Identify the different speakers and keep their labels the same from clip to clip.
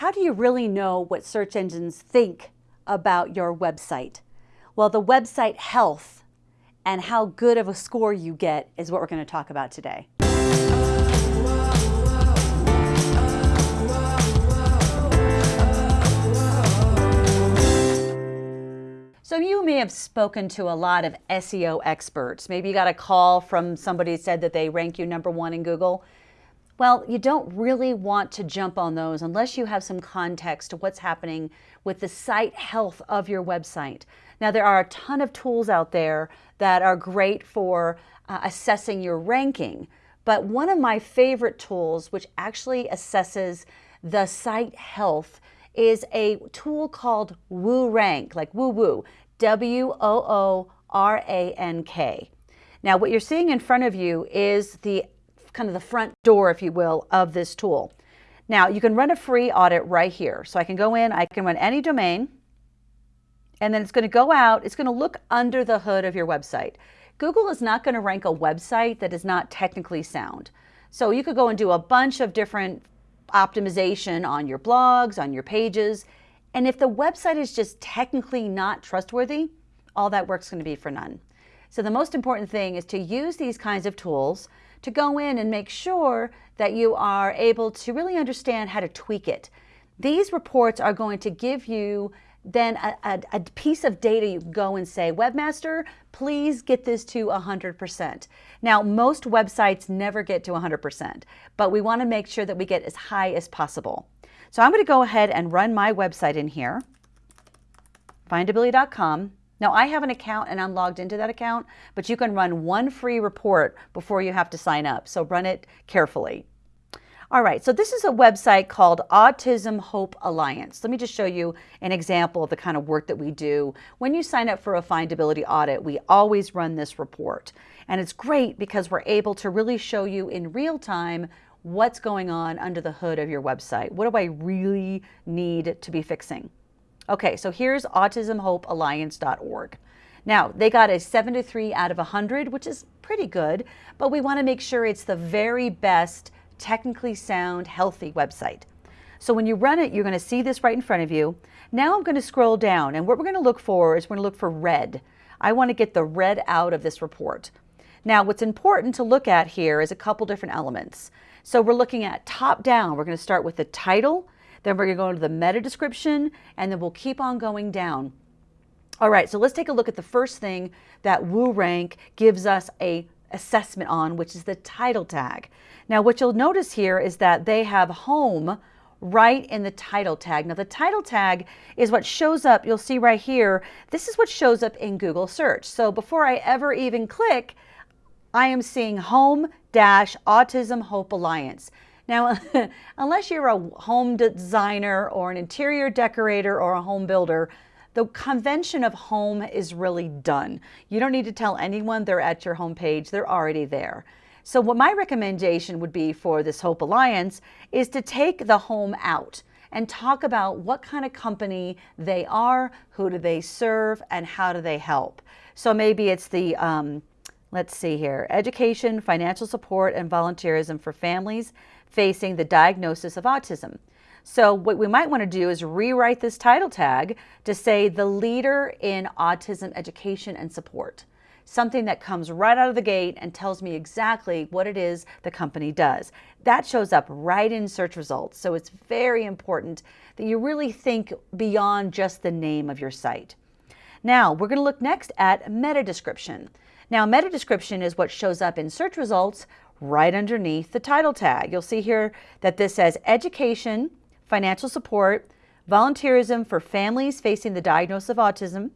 Speaker 1: How do you really know what search engines think about your website? Well, the website health and how good of a score you get is what we're going to talk about today. So you may have spoken to a lot of SEO experts. Maybe you got a call from somebody who said that they rank you number one in Google. Well, you don't really want to jump on those unless you have some context to what's happening with the site health of your website. Now, there are a ton of tools out there that are great for uh, assessing your ranking, but one of my favorite tools, which actually assesses the site health, is a tool called WooRank, like woo woo, W O O R A N K. Now, what you're seeing in front of you is the kind of the front door, if you will, of this tool. Now, you can run a free audit right here. So I can go in, I can run any domain, and then it's going to go out, it's going to look under the hood of your website. Google is not going to rank a website that is not technically sound. So you could go and do a bunch of different optimization on your blogs, on your pages, and if the website is just technically not trustworthy, all that work's going to be for none. So the most important thing is to use these kinds of tools to go in and make sure that you are able to really understand how to tweak it. These reports are going to give you then a, a, a, piece of data you go and say, Webmaster, please get this to 100%. Now, most websites never get to 100%, but we want to make sure that we get as high as possible. So I'm going to go ahead and run my website in here, findability.com. Now I have an account and I'm logged into that account, but you can run one free report before you have to sign up. So run it carefully. All right, so this is a website called Autism Hope Alliance. Let me just show you an example of the kind of work that we do. When you sign up for a findability audit, we always run this report. And it's great because we're able to really show you in real time what's going on under the hood of your website. What do I really need to be fixing? Okay, so here's autismhopealliance.org. Now, they got a 73 out of 100, which is pretty good, but we want to make sure it's the very best, technically sound, healthy website. So when you run it, you're going to see this right in front of you. Now I'm going to scroll down, and what we're going to look for is we're going to look for red. I want to get the red out of this report. Now, what's important to look at here is a couple different elements. So we're looking at top down. We're going to start with the title, then we're to go into the meta description, and then we'll keep on going down. All right, so let's take a look at the first thing that WooRank gives us a assessment on, which is the title tag. Now, what you'll notice here is that they have home right in the title tag. Now, the title tag is what shows up. You'll see right here. This is what shows up in Google search. So before I ever even click, I am seeing home dash autism hope alliance. Now, unless you're a home designer or an interior decorator or a home builder, the convention of home is really done. You don't need to tell anyone they're at your homepage, they're already there. So what my recommendation would be for this Hope Alliance is to take the home out and talk about what kind of company they are, who do they serve, and how do they help. So maybe it's the um, Let's see here. Education, financial support, and volunteerism for families facing the diagnosis of autism. So what we might want to do is rewrite this title tag to say the leader in autism education and support. Something that comes right out of the gate and tells me exactly what it is the company does. That shows up right in search results. So it's very important that you really think beyond just the name of your site. Now we're going to look next at meta description. Now, meta description is what shows up in search results right underneath the title tag. You'll see here that this says education, financial support, volunteerism for families facing the diagnosis of autism,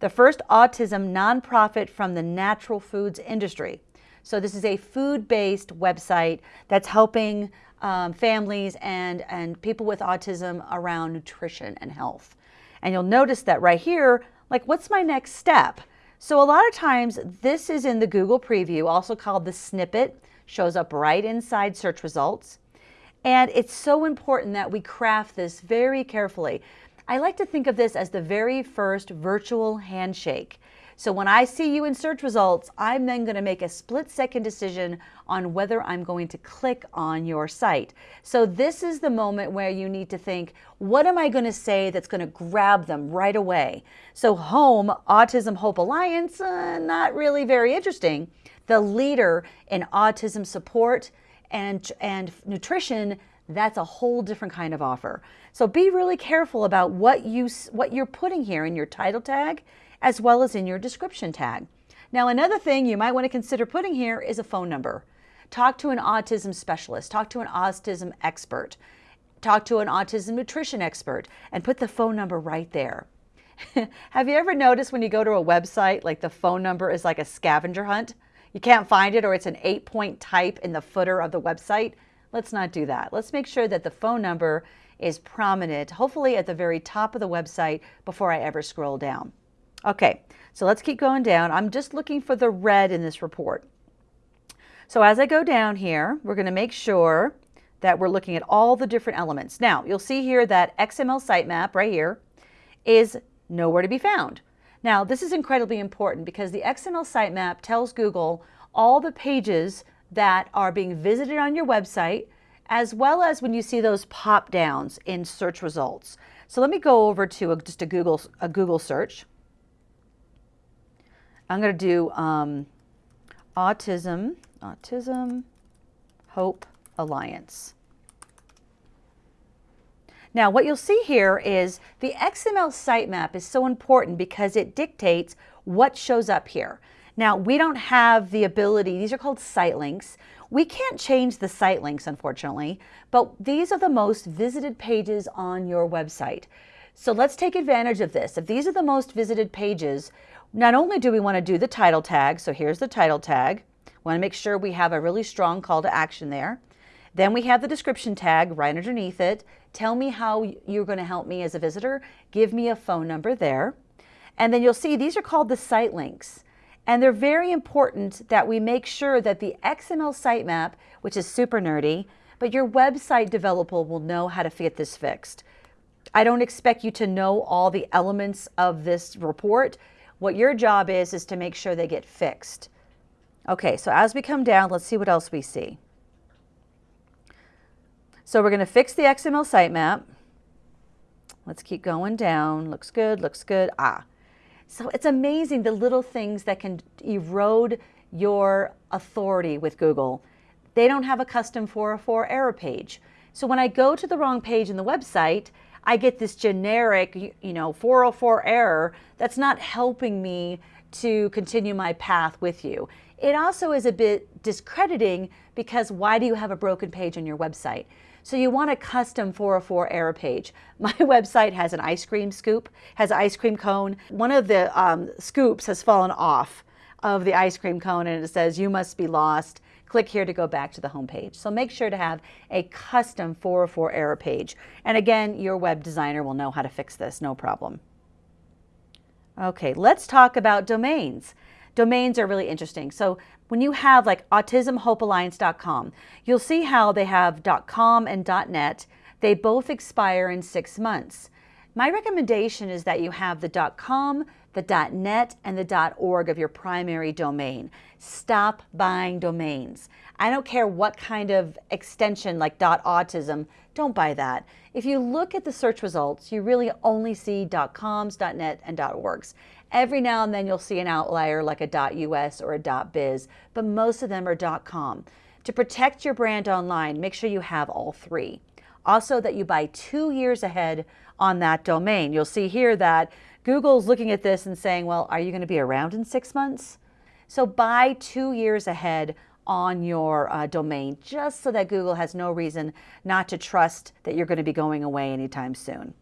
Speaker 1: the first autism nonprofit from the natural foods industry. So this is a food-based website that's helping um, families and, and people with autism around nutrition and health. And you'll notice that right here, like what's my next step? So a lot of times this is in the Google preview, also called the snippet, shows up right inside search results. And it's so important that we craft this very carefully. I like to think of this as the very first virtual handshake. So when I see you in search results, I'm then going to make a split second decision on whether I'm going to click on your site. So this is the moment where you need to think, what am I going to say that's going to grab them right away? So home, Autism Hope Alliance, uh, not really very interesting. The leader in autism support and, and nutrition, that's a whole different kind of offer. So be really careful about what, you, what you're putting here in your title tag as well as in your description tag. Now, another thing you might want to consider putting here is a phone number. Talk to an autism specialist, talk to an autism expert, talk to an autism nutrition expert, and put the phone number right there. Have you ever noticed when you go to a website, like the phone number is like a scavenger hunt? You can't find it or it's an eight point type in the footer of the website. Let's not do that. Let's make sure that the phone number is prominent, hopefully at the very top of the website before I ever scroll down. Okay, so let's keep going down. I'm just looking for the red in this report. So as I go down here, we're going to make sure that we're looking at all the different elements. Now, you'll see here that XML sitemap right here is nowhere to be found. Now, this is incredibly important because the XML sitemap tells Google all the pages that are being visited on your website, as well as when you see those pop downs in search results. So let me go over to a, just a Google, a Google search. I'm going to do um, autism, autism, hope alliance. Now what you'll see here is the XML sitemap is so important because it dictates what shows up here. Now we don't have the ability, these are called site links. We can't change the site links unfortunately, but these are the most visited pages on your website. So let's take advantage of this. If these are the most visited pages, not only do we want to do the title tag, so here's the title tag, we want to make sure we have a really strong call to action there. Then we have the description tag right underneath it. Tell me how you're going to help me as a visitor. Give me a phone number there. And then you'll see these are called the site links. And they're very important that we make sure that the XML sitemap, which is super nerdy, but your website developer will know how to get this fixed. I don't expect you to know all the elements of this report. What your job is, is to make sure they get fixed. Okay, so as we come down, let's see what else we see. So we're going to fix the XML sitemap. Let's keep going down. Looks good, looks good. Ah. So it's amazing the little things that can erode your authority with Google. They don't have a custom 404 error page. So when I go to the wrong page in the website, I get this generic, you know, 404 error that's not helping me to continue my path with you. It also is a bit discrediting because why do you have a broken page on your website? So you want a custom 404 error page. My website has an ice cream scoop, has an ice cream cone. One of the um, scoops has fallen off of the ice cream cone and it says you must be lost click here to go back to the home page. So make sure to have a custom 404 error page. And again, your web designer will know how to fix this, no problem. Okay, let's talk about domains. Domains are really interesting. So when you have like autismhopealliance.com, you'll see how they have .com and .net. They both expire in six months. My recommendation is that you have the .com, the .net, and the .org of your primary domain. Stop buying domains. I don't care what kind of extension like dot .autism, don't buy that. If you look at the search results, you really only see dot .coms, dot .net, and dot .orgs. Every now and then you'll see an outlier like a .us or a .biz, but most of them are dot .com. To protect your brand online, make sure you have all three. Also that you buy two years ahead on that domain. You'll see here that Google's looking at this and saying, well, are you going to be around in six months? So buy two years ahead on your uh, domain just so that Google has no reason not to trust that you're going to be going away anytime soon.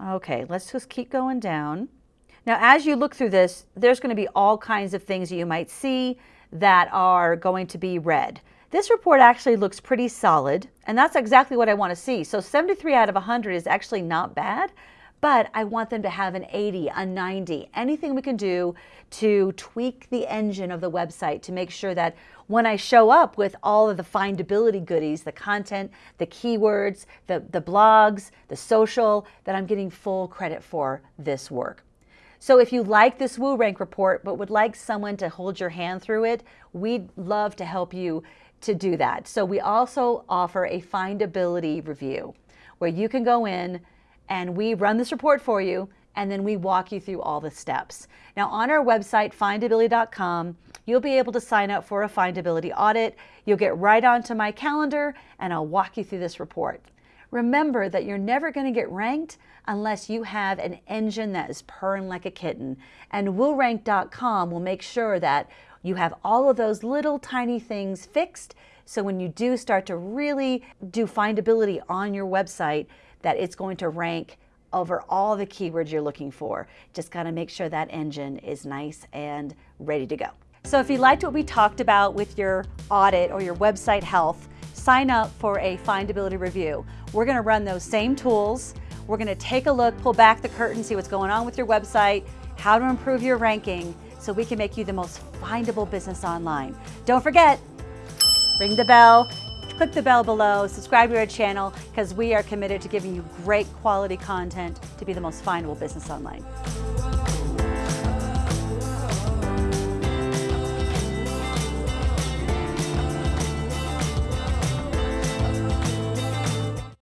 Speaker 1: Okay, let's just keep going down. Now, as you look through this, there's going to be all kinds of things that you might see that are going to be red. This report actually looks pretty solid, and that's exactly what I want to see. So 73 out of 100 is actually not bad, but I want them to have an 80, a 90, anything we can do to tweak the engine of the website to make sure that when I show up with all of the findability goodies, the content, the keywords, the, the blogs, the social, that I'm getting full credit for this work. So if you like this WooRank report but would like someone to hold your hand through it, we'd love to help you to do that. So we also offer a findability review where you can go in and we run this report for you and then we walk you through all the steps. Now on our website, findability.com, you'll be able to sign up for a findability audit. You'll get right onto my calendar and I'll walk you through this report. Remember that you're never going to get ranked unless you have an engine that is purring like a kitten. And WooRank.com will make sure that you have all of those little tiny things fixed so when you do start to really do findability on your website, that it's going to rank over all the keywords you're looking for. Just got to make sure that engine is nice and ready to go. So if you liked what we talked about with your audit or your website health, sign up for a findability review. We're to run those same tools. We're to take a look, pull back the curtain, see what's going on with your website, how to improve your ranking so we can make you the most findable business online. Don't forget, ring the bell, click the bell below, subscribe to our channel because we are committed to giving you great quality content to be the most findable business online.